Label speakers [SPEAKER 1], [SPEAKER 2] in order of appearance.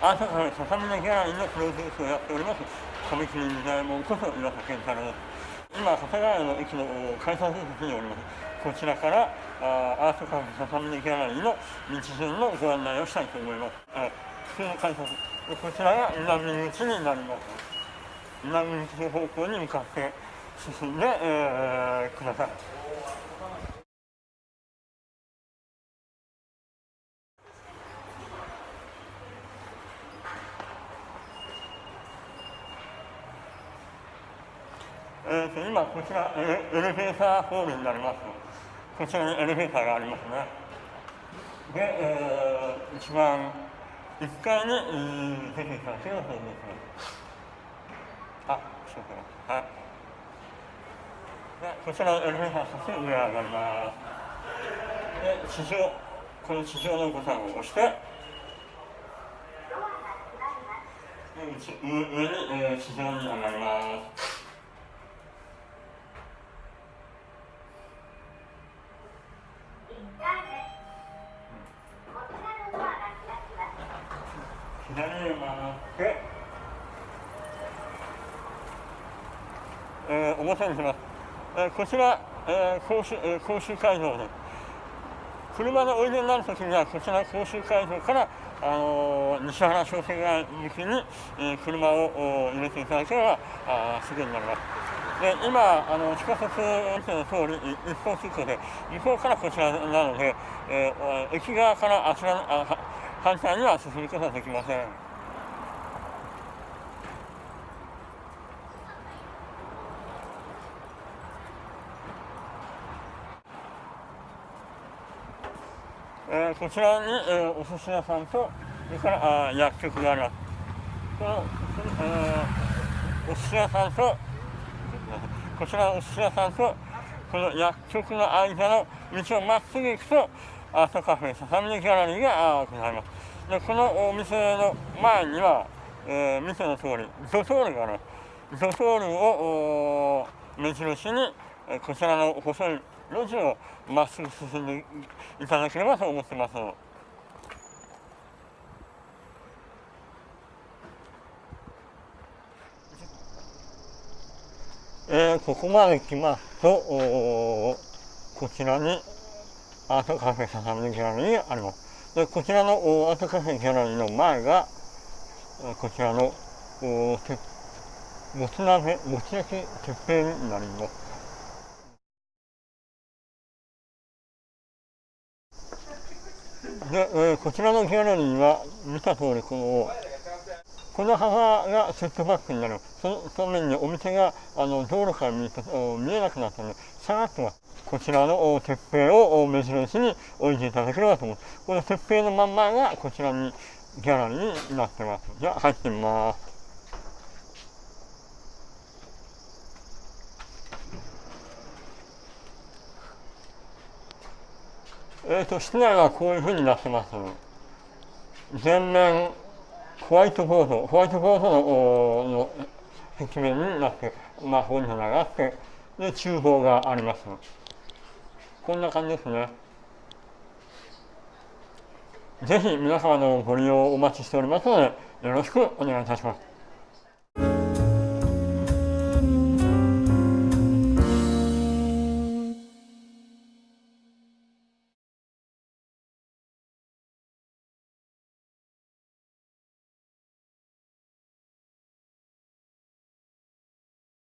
[SPEAKER 1] アートカフェささみのギャラリーのプロデュースをやっております、神木民大門こと岩佐健太郎です。今、長谷川の駅の改札口におります。こちらからあアートカフェささみのギャラリーの道順のご案内をしたいと思います。あ普通の改札こちらが南口になります。南口方向に向かって進んで、えー、ください。えーと、今こちらエレベーターホールになります。こちらにエレベーターがありますね。で、えー、一番1階に、えー、出てきたというですあそうか。はい。でこちらエレベーターそして上上がります。で地上この地上のボタンを押して上に、えー、地上に上がります。左へ曲がって、えー、表にします、えー、こちら、えー、講習、えー、講習会場です車でおいでになるときにはこちら講習会場から、あのー、西原商店街向きに、えー、車を入れていただければあすぐになります。で今あの地下鉄運転の通り一方通行で向こうからこちらなので、えー、駅側からあちらあ反対には進むことはできません。えー、こちらに、えー、お寿司屋さんとそれからあ薬局があります。この、えー、お寿司屋さんとこちらのお寿司屋さんとこの薬局の間の道をまっすぐ行くとアートカフェささみのギャラリーがございます。でこのお店の前には、えー、店の通りドトールがありますドトールを目印にこちらの細い路地をまっすぐ進んでいただければと思ってます。えー、ここまで来ますと、こちらにアートカフェささみのギャラリーがあります。でこちらのアートカフェギャラリーの前が、こちらのもつ鍋、もつ焼き鉄平になります。で、えー、こちらのギャラリーは見た通りこのこの幅がセットバックになるそのためにお店があの道路から見見えなくなったので下がってますこちらの鉄平を目印に置いていただければと思います。この鉄平のまんまがこちらにギャラリーになってます。じゃあ入ってみます。えっ、ー、と、室内はこういうふうになってます。全面ホワイトボード、ホワイトボードのの壁面になって、まあ、本棚があって、で、厨房があります。こんな感じですね。ぜひ皆様のご利用をお待ちしておりますので、よろしくお願いいたします。